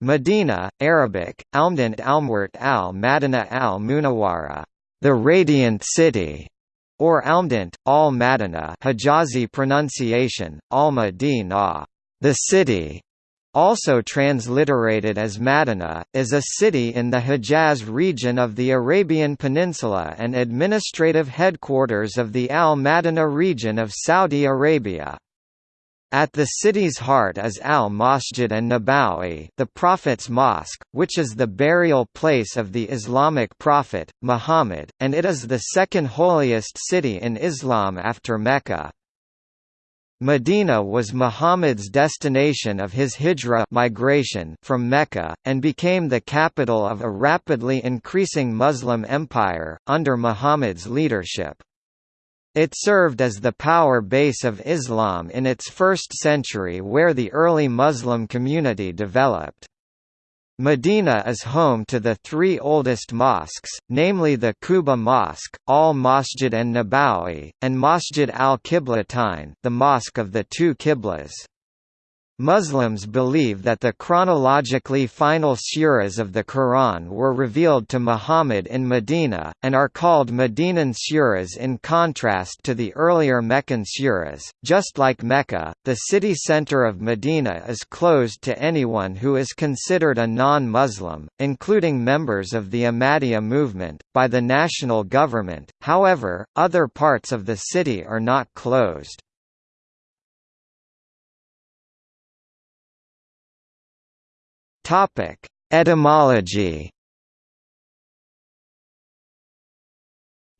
Medina, Arabic, Almwert al Madina al Munawara, the radiant city, or al Madina Hijazi pronunciation, al Madina, the city, also transliterated as Madina, is a city in the Hejaz region of the Arabian Peninsula and administrative headquarters of the Al Madina region of Saudi Arabia. At the city's heart is Al-Masjid an-Nabawi the Prophet's Mosque, which is the burial place of the Islamic prophet, Muhammad, and it is the second holiest city in Islam after Mecca. Medina was Muhammad's destination of his hijra migration from Mecca, and became the capital of a rapidly increasing Muslim empire, under Muhammad's leadership. It served as the power base of Islam in its first century where the early Muslim community developed. Medina is home to the three oldest mosques, namely the Quba Mosque, Al-Masjid an-Nabawi, and Masjid al-Qiblatain the Mosque of the Two Qiblas. Muslims believe that the chronologically final suras of the Quran were revealed to Muhammad in Medina, and are called Medinan suras in contrast to the earlier Meccan suras. Just like Mecca, the city center of Medina is closed to anyone who is considered a non-Muslim, including members of the Ahmadiyya movement, by the national government, however, other parts of the city are not closed. Topic: Etymology.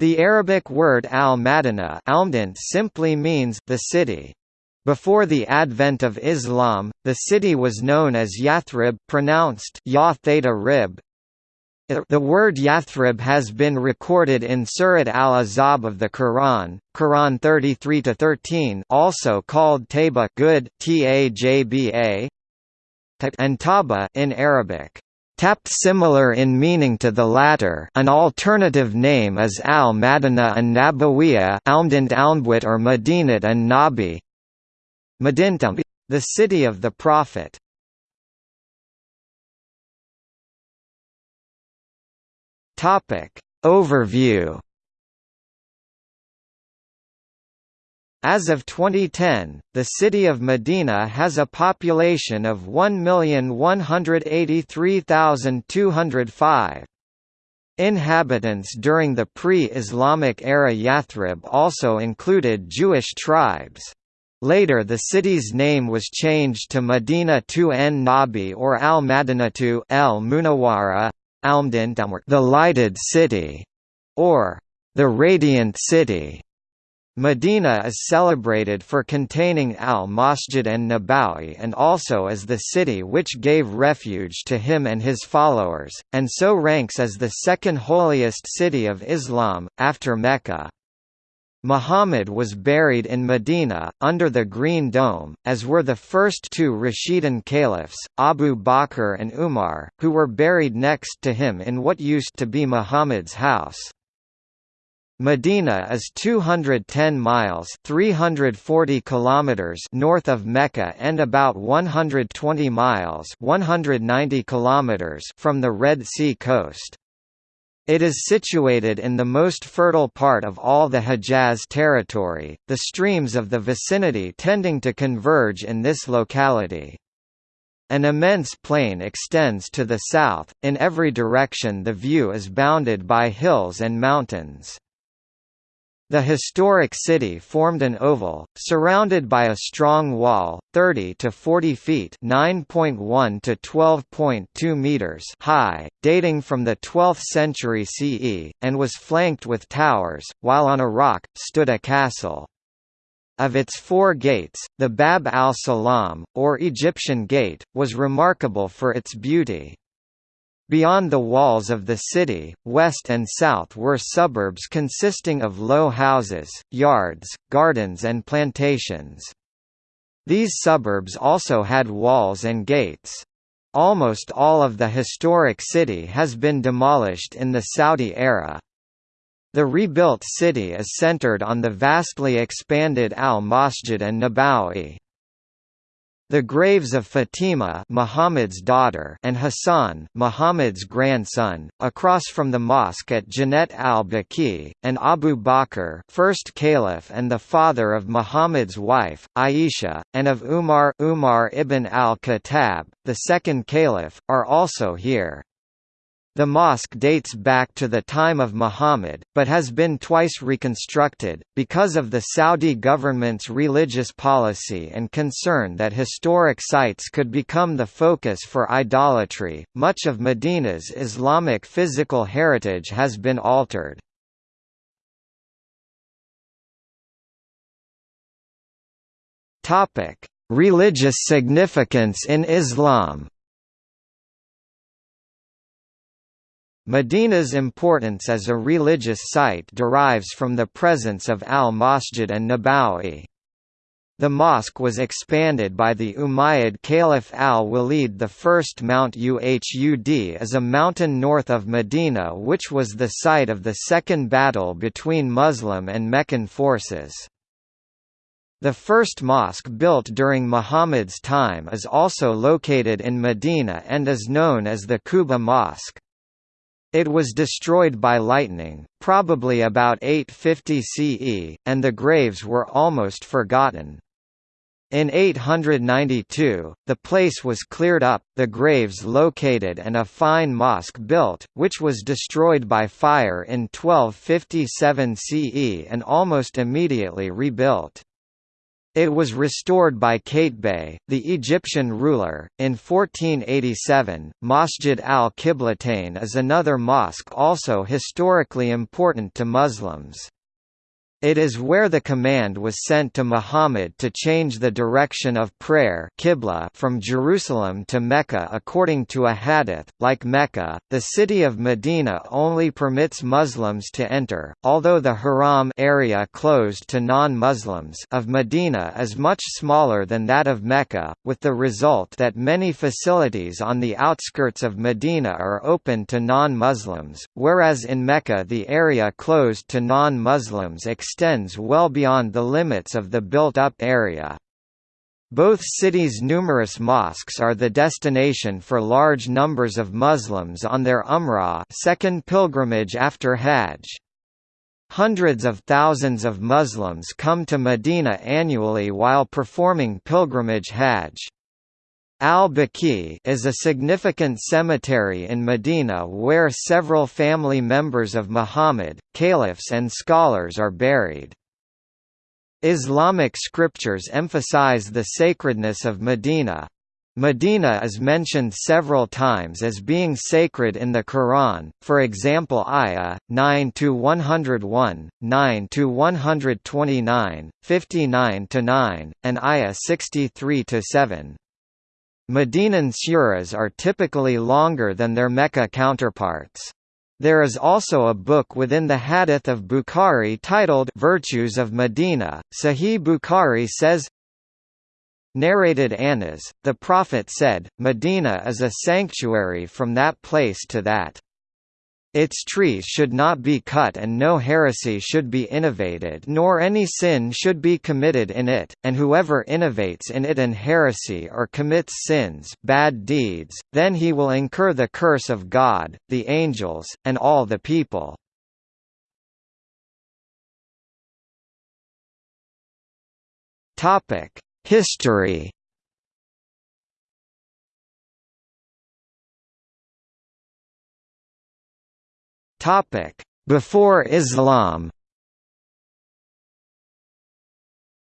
The Arabic word al-Madinah simply means the city. Before the advent of Islam, the city was known as Yathrib pronounced ya rib. The word Yathrib has been recorded in Surat al-Ahzab of the Quran, Quran 33-13 also called Taba good Tajba, and taba in Arabic. Tapt similar in meaning to the latter an alternative name is al-Madina an Nabawiya Almdant Almwit or Madinat an Nabi the city of the Prophet. Overview As of 2010, the city of Medina has a population of 1,183,205. Inhabitants during the pre-Islamic era Yathrib also included Jewish tribes. Later the city's name was changed to Medina tu en Nabi or Al-Madinatu El Munawara, the Lighted City, or the Radiant City. Medina is celebrated for containing al-Masjid an-Nabawi and also as the city which gave refuge to him and his followers, and so ranks as the second holiest city of Islam, after Mecca. Muhammad was buried in Medina, under the Green Dome, as were the first two Rashidun caliphs, Abu Bakr and Umar, who were buried next to him in what used to be Muhammad's house. Medina is 210 miles 340 kilometers north of Mecca and about 120 miles 190 kilometers from the Red Sea coast. It is situated in the most fertile part of all the Hejaz territory, the streams of the vicinity tending to converge in this locality. An immense plain extends to the south, in every direction the view is bounded by hills and mountains. The historic city formed an oval, surrounded by a strong wall, 30 to 40 feet (9.1 to 12.2 meters) high, dating from the 12th century CE, and was flanked with towers, while on a rock stood a castle. Of its four gates, the Bab al-Salam, or Egyptian Gate, was remarkable for its beauty. Beyond the walls of the city, west and south were suburbs consisting of low houses, yards, gardens and plantations. These suburbs also had walls and gates. Almost all of the historic city has been demolished in the Saudi era. The rebuilt city is centered on the vastly expanded Al-Masjid an-Nabawi. The graves of Fatima Muhammad's daughter and Hassan Muhammad's grandson, across from the mosque at Jannat al-Baqi, and Abu Bakr first caliph and the father of Muhammad's wife, Aisha, and of Umar Umar ibn al-Khattab, the second caliph, are also here. The mosque dates back to the time of Muhammad, but has been twice reconstructed, because of the Saudi government's religious policy and concern that historic sites could become the focus for idolatry. Much of Medina's Islamic physical heritage has been altered. Religious significance in Islam Medina's importance as a religious site derives from the presence of al-Masjid an-Nabawi. The mosque was expanded by the Umayyad Caliph al-Walid I. Mount Uhud is a mountain north of Medina which was the site of the second battle between Muslim and Meccan forces. The first mosque built during Muhammad's time is also located in Medina and is known as the Quba Mosque. It was destroyed by lightning, probably about 850 CE, and the graves were almost forgotten. In 892, the place was cleared up, the graves located and a fine mosque built, which was destroyed by fire in 1257 CE and almost immediately rebuilt. It was restored by Qaitbay, the Egyptian ruler, in 1487. Masjid al-Qiblatain is another mosque also historically important to Muslims. It is where the command was sent to Muhammad to change the direction of prayer Qibla from Jerusalem to Mecca according to a hadith. Like Mecca, the city of Medina only permits Muslims to enter, although the Haram area closed to non-Muslims of Medina is much smaller than that of Mecca, with the result that many facilities on the outskirts of Medina are open to non-Muslims, whereas in Mecca the area closed to non-Muslims extends well beyond the limits of the built-up area. Both cities' numerous mosques are the destination for large numbers of Muslims on their Umrah second pilgrimage after Hajj. Hundreds of thousands of Muslims come to Medina annually while performing pilgrimage Hajj. Al-Baqi is a significant cemetery in Medina where several family members of Muhammad, caliphs and scholars are buried. Islamic scriptures emphasize the sacredness of Medina. Medina is mentioned several times as being sacred in the Quran, for example Ayah, 9–101, 9–129, 59–9, and Ayah 63–7. Medinan suras are typically longer than their Mecca counterparts. There is also a book within the Hadith of Bukhari titled Virtues of Medina. Sahih Bukhari says, Narrated Anas, the Prophet said, Medina is a sanctuary from that place to that. Its trees should not be cut and no heresy should be innovated nor any sin should be committed in it, and whoever innovates in it an heresy or commits sins bad deeds, then he will incur the curse of God, the angels, and all the people. History Before Islam.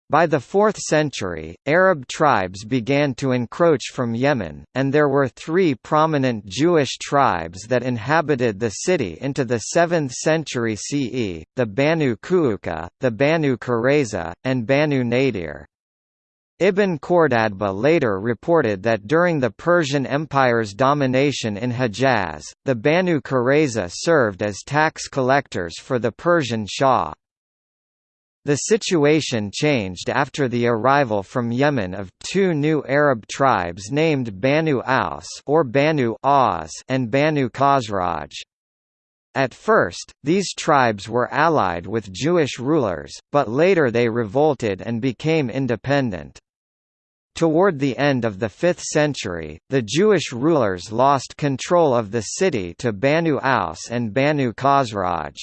By the 4th century, Arab tribes began to encroach from Yemen, and there were three prominent Jewish tribes that inhabited the city into the 7th century CE, the Banu Qaynuqa, the Banu Qurayza, and Banu Nadir. Ibn Khordadbeh later reported that during the Persian Empire's domination in Hejaz, the Banu Qurayza served as tax collectors for the Persian Shah. The situation changed after the arrival from Yemen of two new Arab tribes named Banu Aus or Banu Aus and Banu Khazraj. At first, these tribes were allied with Jewish rulers, but later they revolted and became independent. Toward the end of the 5th century, the Jewish rulers lost control of the city to Banu Aus and Banu Khazraj.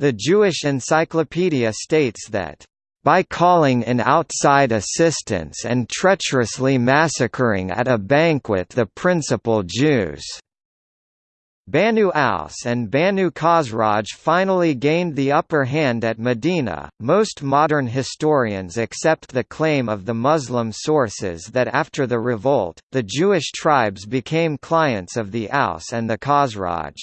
The Jewish Encyclopedia states that by calling in outside assistance and treacherously massacring at a banquet the principal Jews. Banu Aus and Banu Khazraj finally gained the upper hand at Medina. Most modern historians accept the claim of the Muslim sources that after the revolt, the Jewish tribes became clients of the Aus and the Khazraj.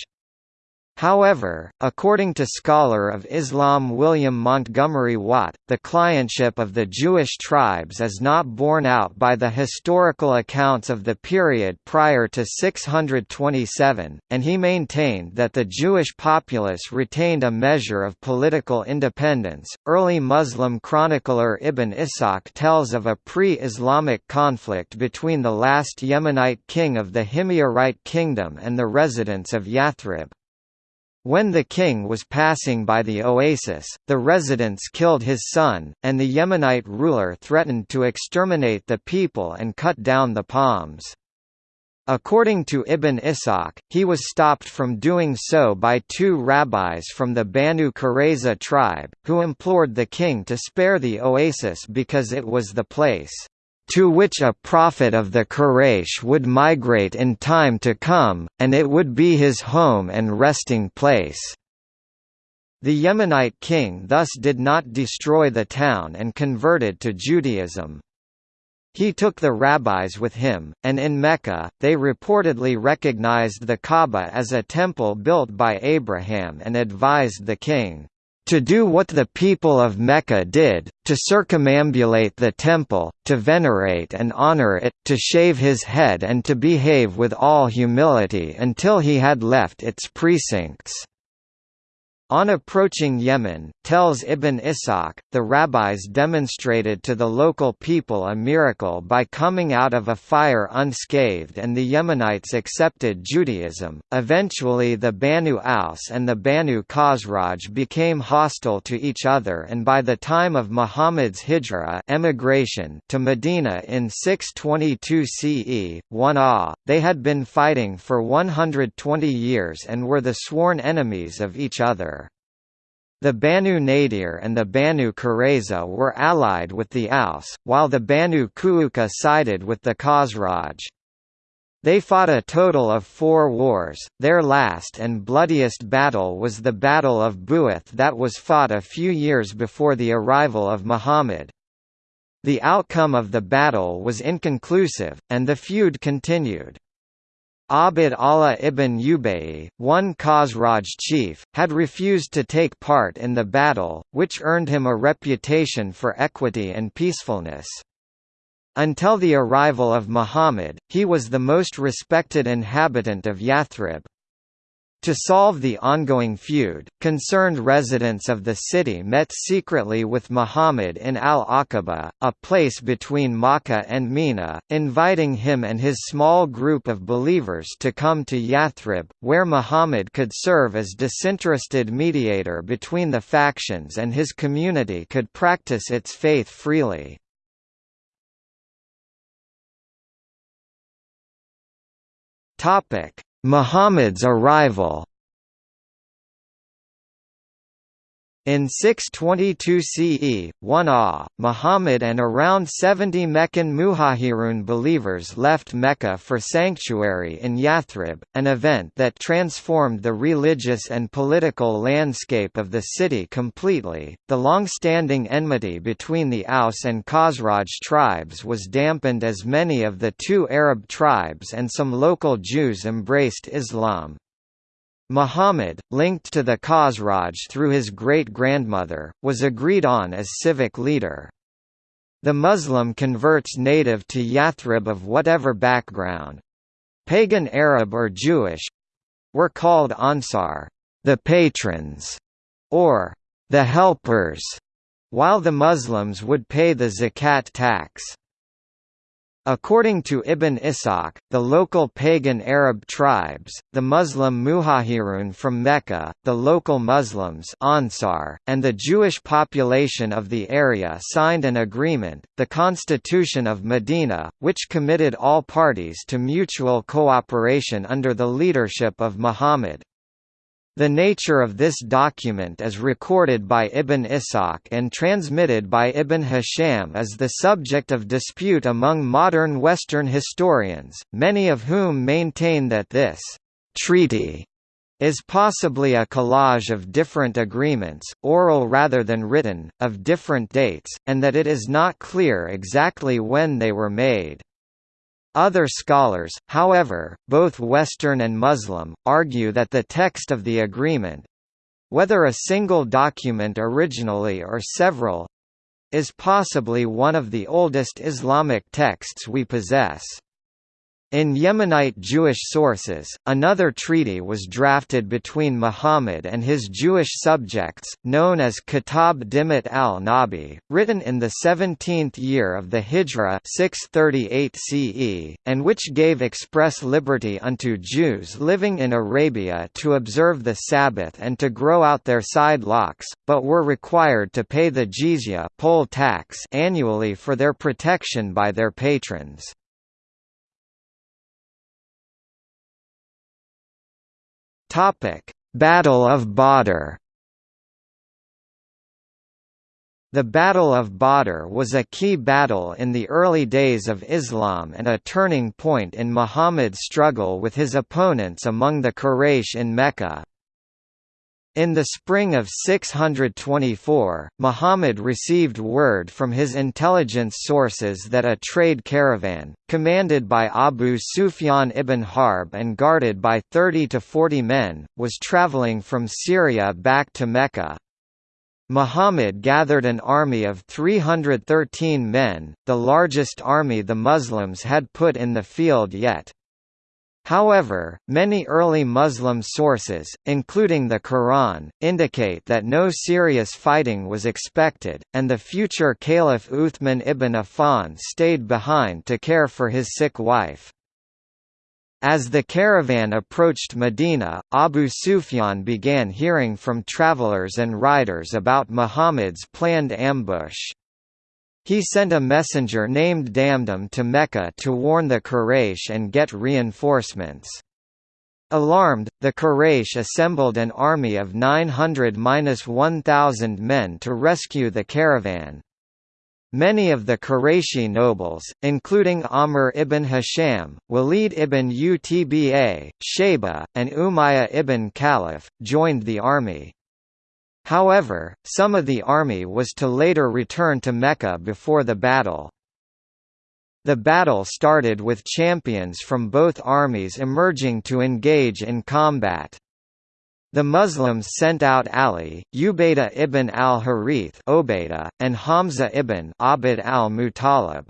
However, according to scholar of Islam William Montgomery Watt, the clientship of the Jewish tribes is not borne out by the historical accounts of the period prior to 627, and he maintained that the Jewish populace retained a measure of political independence. Early Muslim chronicler Ibn Ishaq tells of a pre Islamic conflict between the last Yemenite king of the Himyarite kingdom and the residents of Yathrib. When the king was passing by the oasis, the residents killed his son, and the Yemenite ruler threatened to exterminate the people and cut down the palms. According to Ibn Ishaq, he was stopped from doing so by two rabbis from the Banu Qurayza tribe, who implored the king to spare the oasis because it was the place to which a prophet of the Quraysh would migrate in time to come, and it would be his home and resting place. The Yemenite king thus did not destroy the town and converted to Judaism. He took the rabbis with him, and in Mecca, they reportedly recognized the Kaaba as a temple built by Abraham and advised the king, to do what the people of Mecca did, to circumambulate the temple, to venerate and honor it, to shave his head and to behave with all humility until he had left its precincts. On approaching Yemen, tells Ibn Ishaq, the rabbis demonstrated to the local people a miracle by coming out of a fire unscathed and the Yemenites accepted Judaism. Eventually the Banu Aus and the Banu Khazraj became hostile to each other and by the time of Muhammad's hijra emigration to Medina in 622 CE, 1 Ah, they had been fighting for 120 years and were the sworn enemies of each other. The Banu Nadir and the Banu Qurayza were allied with the Aus, while the Banu Qaynuqa sided with the Khazraj. They fought a total of four wars, their last and bloodiest battle was the Battle of Bu'ath that was fought a few years before the arrival of Muhammad. The outcome of the battle was inconclusive, and the feud continued. Abd Allah ibn Ubayy, one Khazraj chief, had refused to take part in the battle, which earned him a reputation for equity and peacefulness. Until the arrival of Muhammad, he was the most respected inhabitant of Yathrib. To solve the ongoing feud, concerned residents of the city met secretly with Muhammad in al-Aqaba, a place between Makkah and Mina, inviting him and his small group of believers to come to Yathrib, where Muhammad could serve as disinterested mediator between the factions and his community could practice its faith freely. Topic: Muhammad's arrival In 622 CE, 1 Ah, Muhammad and around 70 Meccan Muhajirun believers left Mecca for sanctuary in Yathrib, an event that transformed the religious and political landscape of the city completely. The long-standing enmity between the Aus and Khazraj tribes was dampened as many of the two Arab tribes and some local Jews embraced Islam. Muhammad, linked to the Khazraj through his great-grandmother, was agreed on as civic leader. The Muslim converts native to Yathrib of whatever background—pagan Arab or Jewish—were called Ansar the patrons", or the helpers, while the Muslims would pay the zakat tax. According to Ibn Ishaq, the local pagan Arab tribes, the Muslim Muhajirun from Mecca, the local Muslims Ansar, and the Jewish population of the area signed an agreement, the Constitution of Medina, which committed all parties to mutual cooperation under the leadership of Muhammad. The nature of this document is recorded by Ibn Ishaq and transmitted by Ibn Hisham is the subject of dispute among modern Western historians, many of whom maintain that this treaty is possibly a collage of different agreements, oral rather than written, of different dates, and that it is not clear exactly when they were made. Other scholars, however, both Western and Muslim, argue that the text of the agreement—whether a single document originally or several—is possibly one of the oldest Islamic texts we possess. In Yemenite Jewish sources, another treaty was drafted between Muhammad and his Jewish subjects, known as Kitab Dimat al-Nabi, written in the 17th year of the Hijra 638 CE, and which gave express liberty unto Jews living in Arabia to observe the Sabbath and to grow out their side locks, but were required to pay the jizya poll tax annually for their protection by their patrons. Battle of Badr. The Battle of Badr was a key battle in the early days of Islam and a turning point in Muhammad's struggle with his opponents among the Quraysh in Mecca. In the spring of 624, Muhammad received word from his intelligence sources that a trade caravan, commanded by Abu Sufyan ibn Harb and guarded by 30 to 40 men, was traveling from Syria back to Mecca. Muhammad gathered an army of 313 men, the largest army the Muslims had put in the field yet. However, many early Muslim sources, including the Quran, indicate that no serious fighting was expected, and the future Caliph Uthman ibn Affan stayed behind to care for his sick wife. As the caravan approached Medina, Abu Sufyan began hearing from travelers and riders about Muhammad's planned ambush. He sent a messenger named Damdam to Mecca to warn the Quraysh and get reinforcements. Alarmed, the Quraysh assembled an army of 900–1,000 men to rescue the caravan. Many of the Qurayshi nobles, including Amr ibn Hisham, Walid ibn Utba, Shayba, and Umayyah ibn Khalaf, joined the army. However, some of the army was to later return to Mecca before the battle. The battle started with champions from both armies emerging to engage in combat. The Muslims sent out Ali, Ubaydah ibn al-Harith and Hamza ibn Abd al-Muttalib.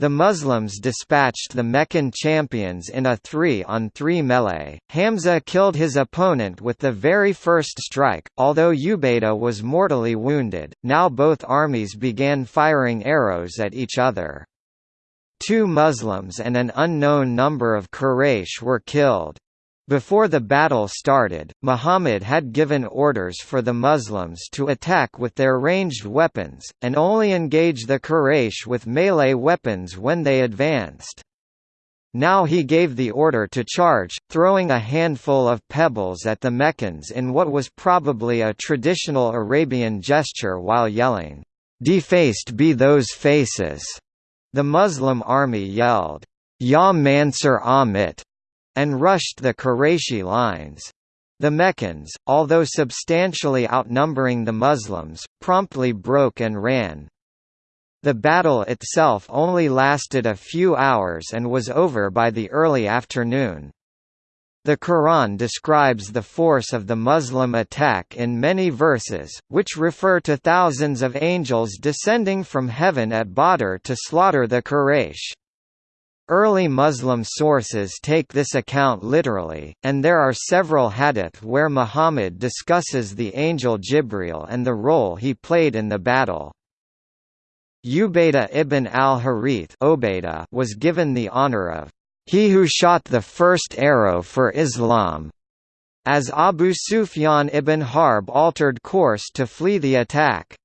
The Muslims dispatched the Meccan champions in a 3-on-3 melee. Hamza killed his opponent with the very first strike, although Ubaydah was mortally wounded. Now both armies began firing arrows at each other. Two Muslims and an unknown number of Quraysh were killed. Before the battle started, Muhammad had given orders for the Muslims to attack with their ranged weapons, and only engage the Quraysh with melee weapons when they advanced. Now he gave the order to charge, throwing a handful of pebbles at the Meccans in what was probably a traditional Arabian gesture while yelling, "'Defaced be those faces!' The Muslim army yelled, Ya Mansur Amit! And rushed the Qurayshi lines. The Meccans, although substantially outnumbering the Muslims, promptly broke and ran. The battle itself only lasted a few hours and was over by the early afternoon. The Quran describes the force of the Muslim attack in many verses, which refer to thousands of angels descending from heaven at Badr to slaughter the Quraysh. Early Muslim sources take this account literally, and there are several hadith where Muhammad discusses the angel Jibril and the role he played in the battle. Ubaydah ibn al-Harith was given the honor of he who shot the first arrow for Islam, as Abu Sufyan ibn Harb altered course to flee the attack.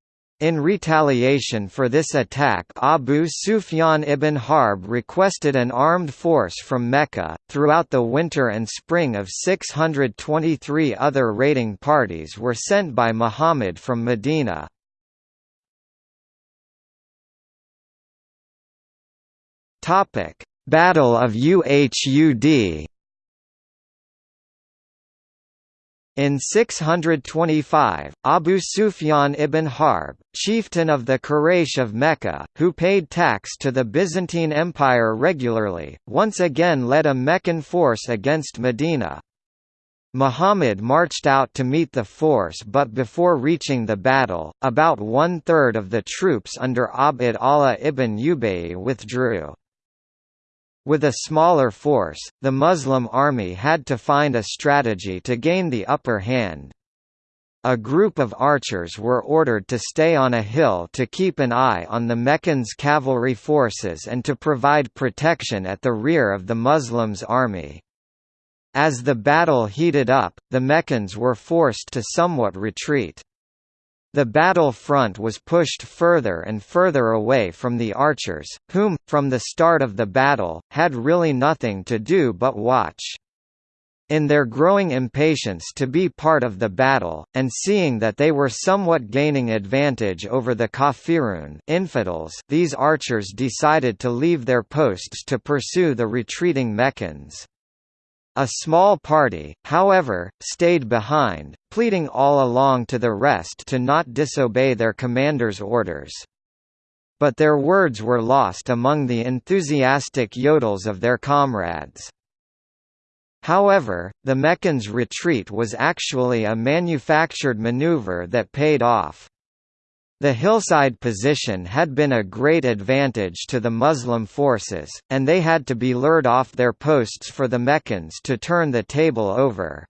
In retaliation for this attack Abu Sufyan ibn Harb requested an armed force from Mecca. Throughout the winter and spring of 623 other raiding parties were sent by Muhammad from Medina. Battle of Uhud In 625, Abu Sufyan ibn Harb, chieftain of the Quraysh of Mecca, who paid tax to the Byzantine Empire regularly, once again led a Meccan force against Medina. Muhammad marched out to meet the force but before reaching the battle, about one-third of the troops under Abd Allah ibn Ubay withdrew. With a smaller force, the Muslim army had to find a strategy to gain the upper hand. A group of archers were ordered to stay on a hill to keep an eye on the Meccans' cavalry forces and to provide protection at the rear of the Muslims' army. As the battle heated up, the Meccans were forced to somewhat retreat. The battle front was pushed further and further away from the archers, whom, from the start of the battle, had really nothing to do but watch. In their growing impatience to be part of the battle, and seeing that they were somewhat gaining advantage over the kafirun infidels, these archers decided to leave their posts to pursue the retreating Meccans. A small party, however, stayed behind, pleading all along to the rest to not disobey their commander's orders. But their words were lost among the enthusiastic yodels of their comrades. However, the Meccans' retreat was actually a manufactured maneuver that paid off. The hillside position had been a great advantage to the Muslim forces, and they had to be lured off their posts for the Meccans to turn the table over.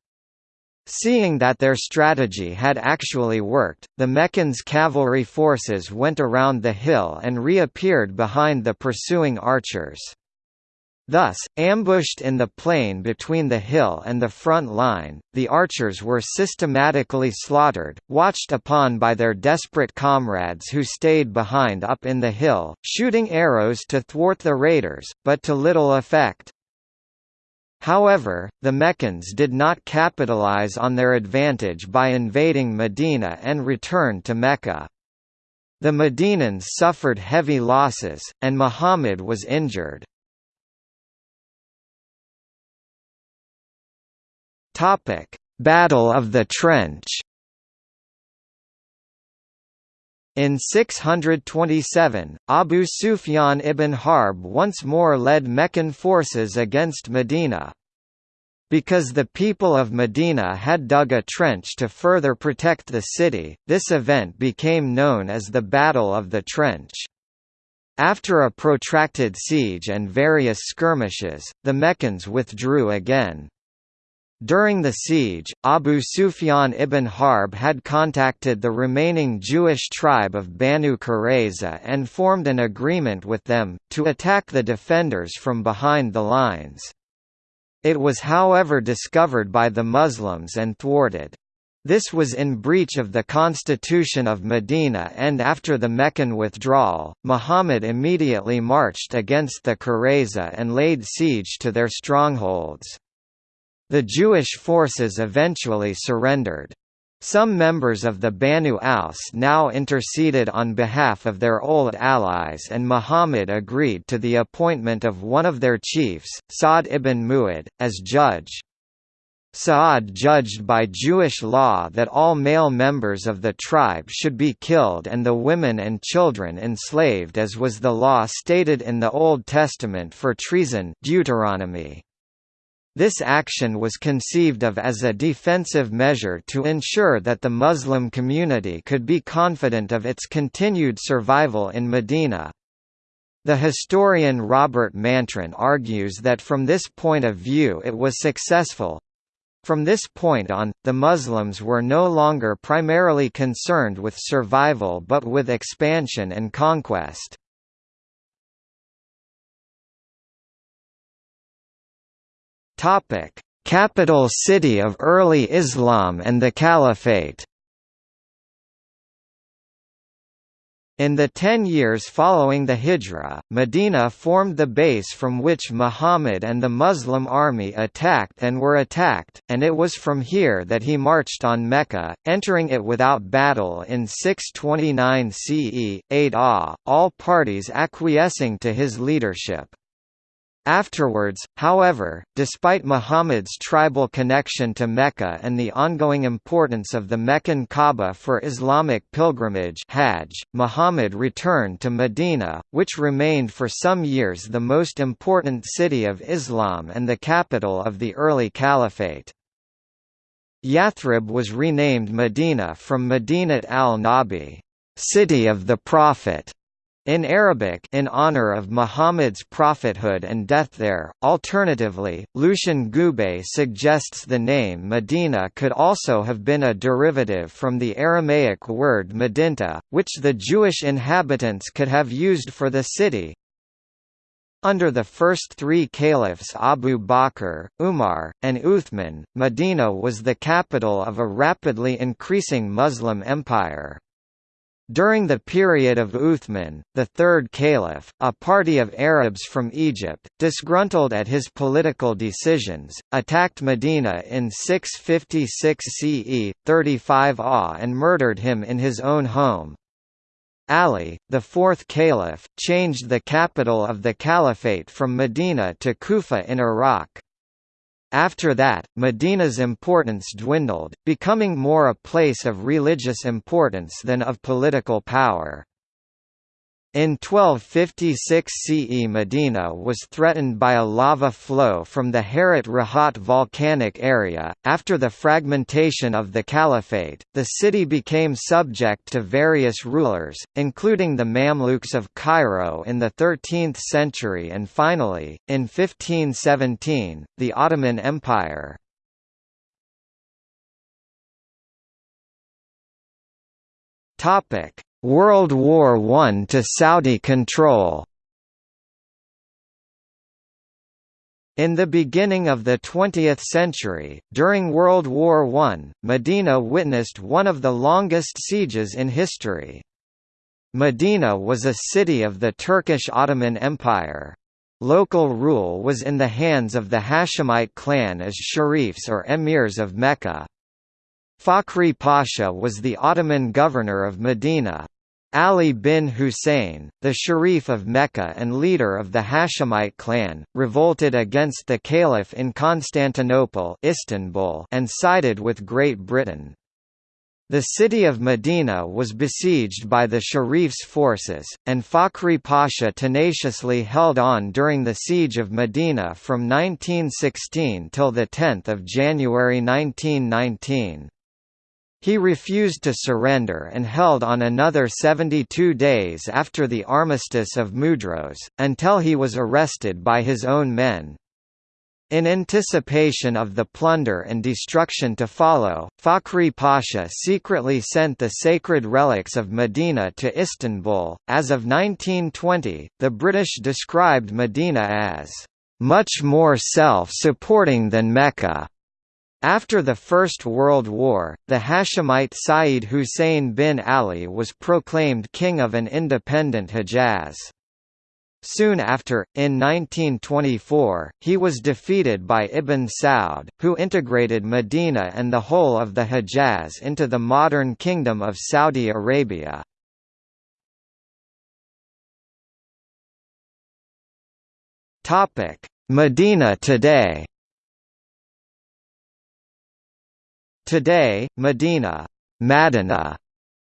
Seeing that their strategy had actually worked, the Meccans' cavalry forces went around the hill and reappeared behind the pursuing archers. Thus, ambushed in the plain between the hill and the front line, the archers were systematically slaughtered, watched upon by their desperate comrades who stayed behind up in the hill, shooting arrows to thwart the raiders, but to little effect. However, the Meccans did not capitalize on their advantage by invading Medina and returned to Mecca. The Medinans suffered heavy losses, and Muhammad was injured. Topic: Battle of the Trench. In 627, Abu Sufyan ibn Harb once more led Meccan forces against Medina. Because the people of Medina had dug a trench to further protect the city, this event became known as the Battle of the Trench. After a protracted siege and various skirmishes, the Meccans withdrew again. During the siege, Abu Sufyan ibn Harb had contacted the remaining Jewish tribe of Banu Qurayza and formed an agreement with them, to attack the defenders from behind the lines. It was however discovered by the Muslims and thwarted. This was in breach of the constitution of Medina and after the Meccan withdrawal, Muhammad immediately marched against the Qurayza and laid siege to their strongholds. The Jewish forces eventually surrendered. Some members of the Banu Aus now interceded on behalf of their old allies and Muhammad agreed to the appointment of one of their chiefs, Sa'd ibn Mu'ad, as judge. Sa'ad judged by Jewish law that all male members of the tribe should be killed and the women and children enslaved as was the law stated in the Old Testament for treason Deuteronomy. This action was conceived of as a defensive measure to ensure that the Muslim community could be confident of its continued survival in Medina. The historian Robert Mantran argues that from this point of view it was successful. From this point on, the Muslims were no longer primarily concerned with survival but with expansion and conquest. Capital city of early Islam and the Caliphate In the ten years following the Hijra, Medina formed the base from which Muhammad and the Muslim army attacked and were attacked, and it was from here that he marched on Mecca, entering it without battle in 629 CE, 8 Ah, all parties acquiescing to his leadership. Afterwards, however, despite Muhammad's tribal connection to Mecca and the ongoing importance of the Meccan Kaaba for Islamic pilgrimage Hajj, Muhammad returned to Medina, which remained for some years the most important city of Islam and the capital of the early caliphate. Yathrib was renamed Medina from Madinat al-Nabi, city of the Prophet, in Arabic in honor of Muhammad's prophethood and death there. Alternatively, Lucien Gubbay suggests the name Medina could also have been a derivative from the Aramaic word Medinta, which the Jewish inhabitants could have used for the city. Under the first three caliphs Abu Bakr, Umar, and Uthman, Medina was the capital of a rapidly increasing Muslim empire. During the period of Uthman, the third caliph, a party of Arabs from Egypt, disgruntled at his political decisions, attacked Medina in 656 CE, 35 AH and murdered him in his own home. Ali, the fourth caliph, changed the capital of the caliphate from Medina to Kufa in Iraq. After that, Medina's importance dwindled, becoming more a place of religious importance than of political power. In 1256 CE Medina was threatened by a lava flow from the Harrat Rahat volcanic area. After the fragmentation of the Caliphate, the city became subject to various rulers, including the Mamluks of Cairo in the 13th century and finally, in 1517, the Ottoman Empire. Topic: World War I to Saudi control In the beginning of the 20th century, during World War I, Medina witnessed one of the longest sieges in history. Medina was a city of the Turkish Ottoman Empire. Local rule was in the hands of the Hashemite clan as sharifs or emirs of Mecca. Fakhri Pasha was the Ottoman governor of Medina, Ali bin Hussein, the Sharif of Mecca and leader of the Hashemite clan, revolted against the Caliph in Constantinople Istanbul and sided with Great Britain. The city of Medina was besieged by the Sharif's forces, and Fakhri Pasha tenaciously held on during the siege of Medina from 1916 till 10 January 1919. He refused to surrender and held on another 72 days after the armistice of Mudros, until he was arrested by his own men. In anticipation of the plunder and destruction to follow, Fakhri Pasha secretly sent the sacred relics of Medina to Istanbul. As of 1920, the British described Medina as much more self-supporting than Mecca. After the First World War, the Hashemite Sayyid Hussein bin Ali was proclaimed king of an independent Hejaz. Soon after, in 1924, he was defeated by Ibn Saud, who integrated Medina and the whole of the Hejaz into the modern Kingdom of Saudi Arabia. Medina today Today, Medina Madinah,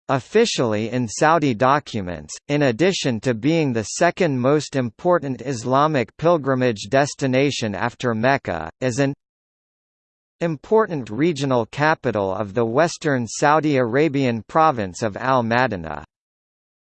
officially in Saudi documents, in addition to being the second most important Islamic pilgrimage destination after Mecca, is an important regional capital of the western Saudi Arabian province of Al-Madinah.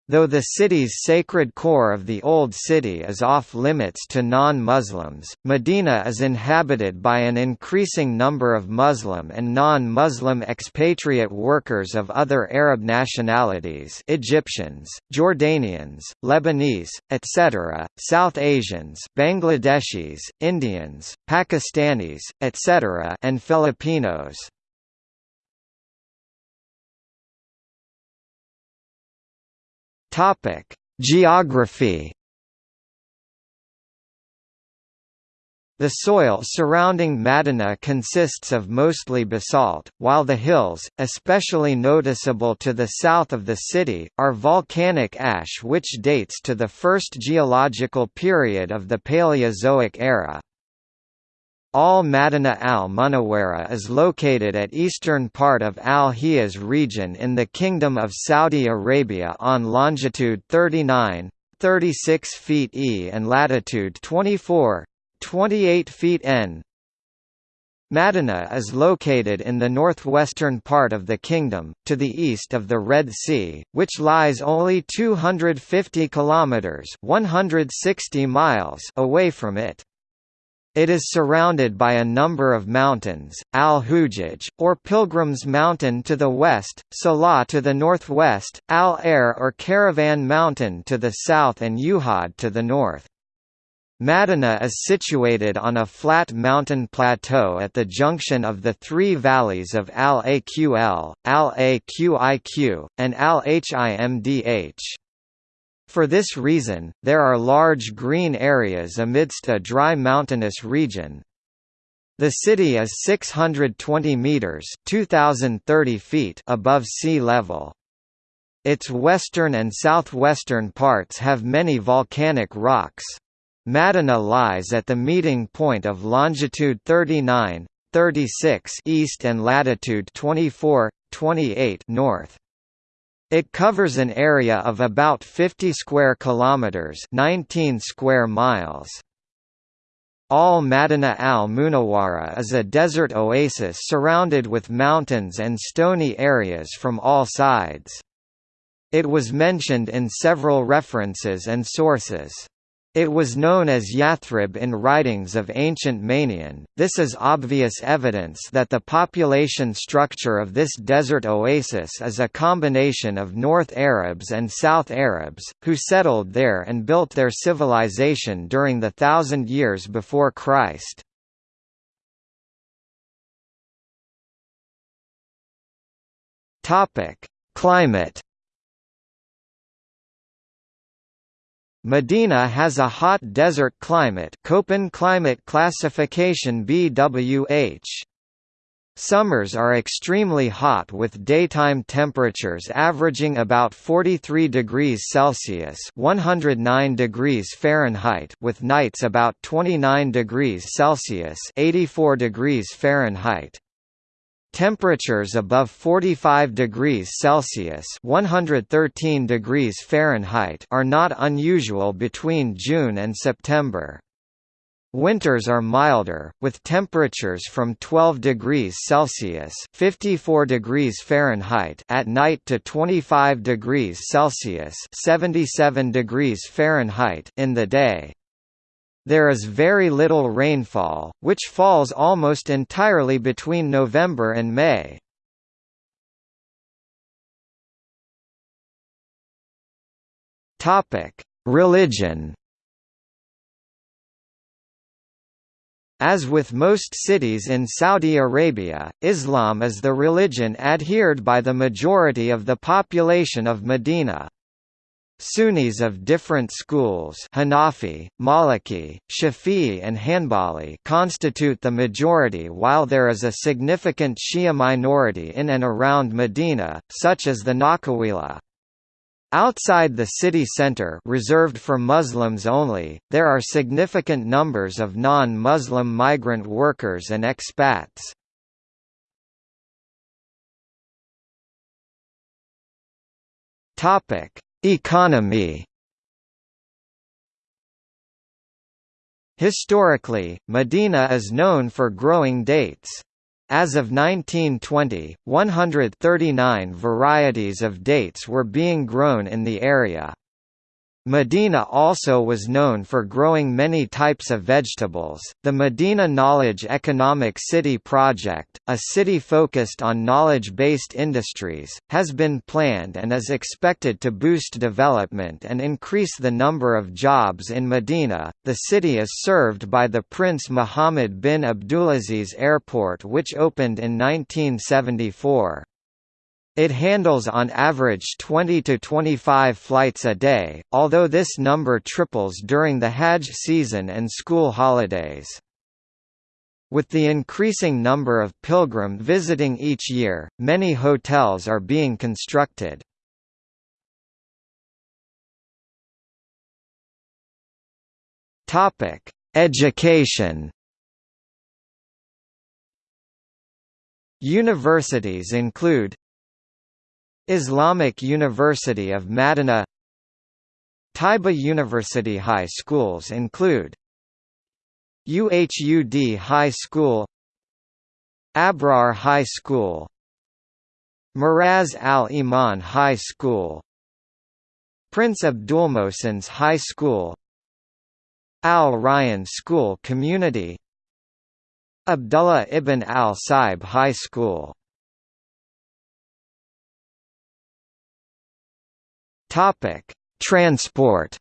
Though the city's sacred core of the Old City is off-limits to non-Muslims, Medina is inhabited by an increasing number of Muslim and non-Muslim expatriate workers of other Arab nationalities Egyptians, Jordanians, Lebanese, etc., South Asians Bangladeshis, Indians, Pakistanis, etc. and Filipinos. Topic: Geography. The soil surrounding Madina consists of mostly basalt, while the hills, especially noticeable to the south of the city, are volcanic ash which dates to the first geological period of the Paleozoic era. Al Madinah al Munawwara is located at eastern part of Al Hijaz region in the Kingdom of Saudi Arabia on longitude 39, 36 feet E and latitude 24, 28 feet N. Madinah is located in the northwestern part of the kingdom, to the east of the Red Sea, which lies only 250 kilometers (160 miles) away from it. It is surrounded by a number of mountains, Al-Hujaj, or Pilgrim's Mountain to the west, Salah to the northwest, Al-Air or Caravan Mountain to the south and Uhud to the north. Madina is situated on a flat mountain plateau at the junction of the three valleys of Al-Aql, Al-Aqiq, and Al-Himdh. For this reason, there are large green areas amidst a dry mountainous region. The city is 620 meters (2030 feet) above sea level. Its western and southwestern parts have many volcanic rocks. Madina lies at the meeting point of longitude 39, 36 east and latitude 24, 28 north. It covers an area of about 50 square kilometers, 19 square miles. Al Madinah al Munawwara is a desert oasis surrounded with mountains and stony areas from all sides. It was mentioned in several references and sources. It was known as Yathrib in writings of ancient Manian. This is obvious evidence that the population structure of this desert oasis is a combination of North Arabs and South Arabs, who settled there and built their civilization during the thousand years before Christ. Climate Medina has a hot desert climate Köppen climate classification BWH. Summers are extremely hot with daytime temperatures averaging about 43 degrees Celsius (109 degrees Fahrenheit) with nights about 29 degrees Celsius (84 degrees Fahrenheit). Temperatures above 45 degrees Celsius (113 degrees Fahrenheit) are not unusual between June and September. Winters are milder, with temperatures from 12 degrees Celsius (54 degrees Fahrenheit) at night to 25 degrees Celsius (77 degrees Fahrenheit) in the day. There is very little rainfall, which falls almost entirely between November and May. Religion As with most cities in Saudi Arabia, Islam is the religion adhered by the majority of the population of Medina. Sunnis of different schools Hanafi, Maliki, Shafi'i and Hanbali constitute the majority while there is a significant Shia minority in and around Medina, such as the Nakhawila. Outside the city center reserved for Muslims only, there are significant numbers of non-Muslim migrant workers and expats. Topic: Economy Historically, Medina is known for growing dates. As of 1920, 139 varieties of dates were being grown in the area. Medina also was known for growing many types of vegetables. The Medina Knowledge Economic City project, a city focused on knowledge based industries, has been planned and is expected to boost development and increase the number of jobs in Medina. The city is served by the Prince Mohammed bin Abdulaziz Airport, which opened in 1974. It handles on average 20 to 25 flights a day, although this number triples during the Hajj season and school holidays. With the increasing number of pilgrim visiting each year, many hotels are being constructed. Education. Universities include Islamic University of Madinah Taiba University High schools include UHUD High School Abrar High School Miraz Al-Iman High School Prince Abdulmohsen's High School Al Ryan School Community Abdullah ibn al-Saib High School Topic: Transport.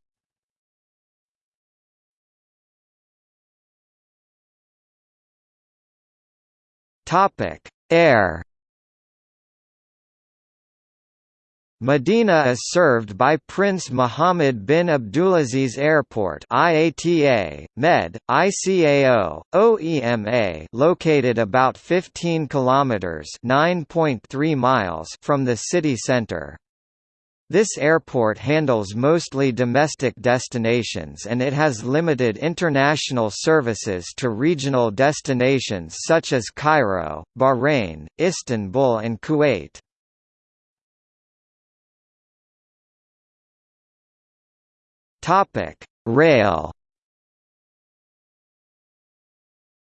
Topic: Air. Medina is served by Prince Mohammed bin Abdulaziz Airport IATA, Med, ICAO, OEMA located about 15 kilometers (9.3 miles) from the city center. This airport handles mostly domestic destinations and it has limited international services to regional destinations such as Cairo, Bahrain, Istanbul and Kuwait. Rail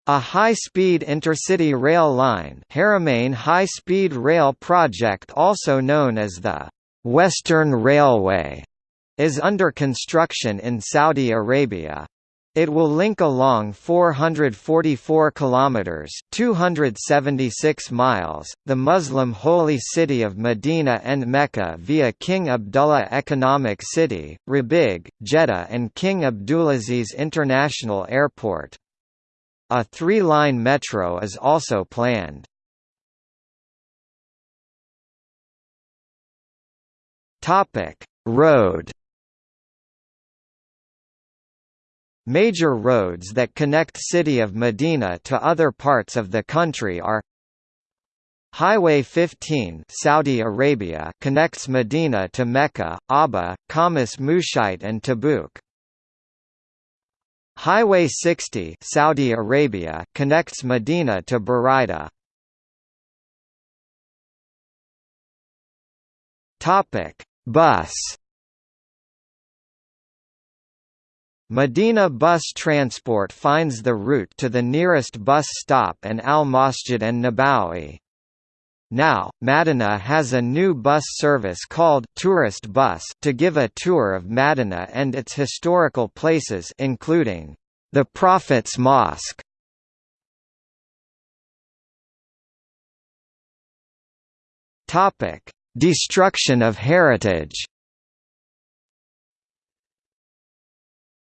A high-speed intercity rail line Haramain High-Speed Rail Project also known as the Western Railway is under construction in Saudi Arabia. It will link along 444 kilometers, 276 miles, the Muslim holy city of Medina and Mecca via King Abdullah Economic City, Rabigh, Jeddah and King Abdulaziz International Airport. A three-line metro is also planned. Topic: Road. Major roads that connect city of Medina to other parts of the country are Highway 15 Saudi Arabia connects Medina to Mecca, Abha, Khamis Mushait and Tabuk. Highway 60 Saudi Arabia connects Medina to Buraida. Topic: Bus Medina Bus Transport finds the route to the nearest bus stop and Al Masjid an-Nabawi. Now, Madina has a new bus service called Tourist Bus to give a tour of Madina and its historical places including the Prophet's Mosque. Topic: Destruction of heritage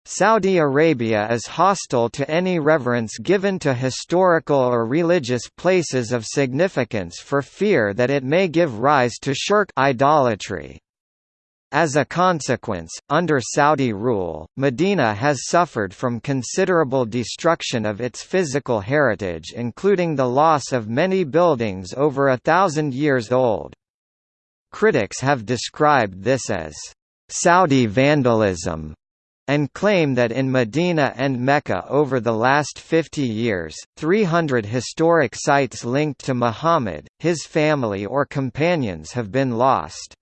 Saudi Arabia is hostile to any reverence given to historical or religious places of significance for fear that it may give rise to shirk idolatry. As a consequence, under Saudi rule, Medina has suffered from considerable destruction of its physical heritage including the loss of many buildings over a thousand years old. Critics have described this as Saudi vandalism and claim that in Medina and Mecca over the last 50 years, 300 historic sites linked to Muhammad, his family or companions have been lost.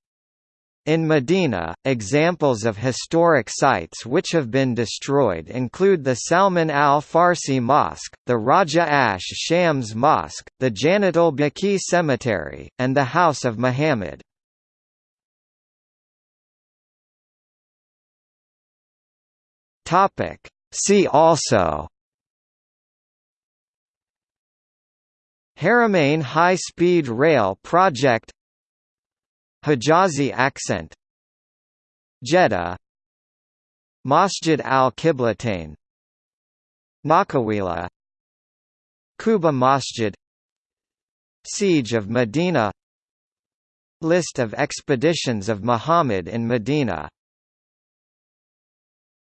In Medina, examples of historic sites which have been destroyed include the Salman al-Farsi Mosque, the Raja Ash Shams Mosque, the Jannat al-Baqi Cemetery, and the House of Muhammad. See also Haramain High-Speed Rail Project Hijazi accent Jeddah Masjid al-Qiblatain Nakhawila Quba Masjid Siege of Medina List of expeditions of Muhammad in Medina